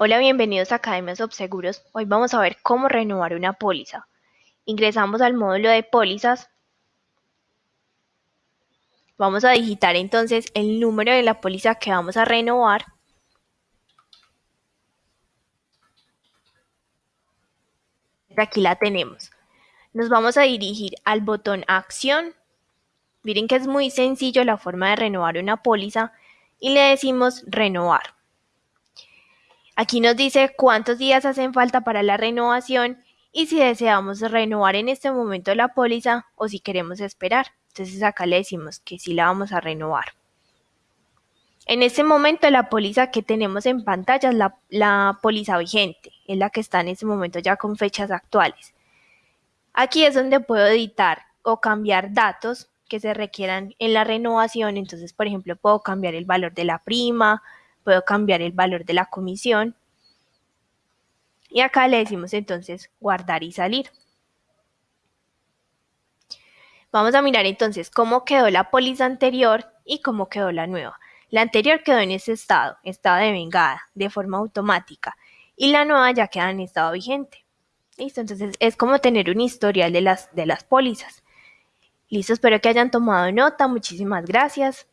Hola, bienvenidos a Academia Subseguros. Hoy vamos a ver cómo renovar una póliza. Ingresamos al módulo de pólizas. Vamos a digitar entonces el número de la póliza que vamos a renovar. Aquí la tenemos. Nos vamos a dirigir al botón Acción. Miren que es muy sencillo la forma de renovar una póliza y le decimos Renovar. Aquí nos dice cuántos días hacen falta para la renovación y si deseamos renovar en este momento la póliza o si queremos esperar. Entonces acá le decimos que sí la vamos a renovar. En este momento la póliza que tenemos en pantalla es la, póliza vigente, es la que está en este momento ya con fechas actuales. Aquí es donde puedo editar o cambiar datos que se requieran en la renovación. Entonces, por ejemplo, puedo cambiar el valor de la prima, puedo cambiar el valor de la comisión. Y acá le decimos entonces guardar y salir. Vamos a mirar entonces cómo quedó la póliza anterior y cómo quedó la nueva. La anterior quedó en ese estado, estado de vengada, de forma automática, y la nueva ya queda en estado vigente. Listo, entonces es como tener un historial de las, de las pólizas. Listo, espero que hayan tomado nota, muchísimas gracias.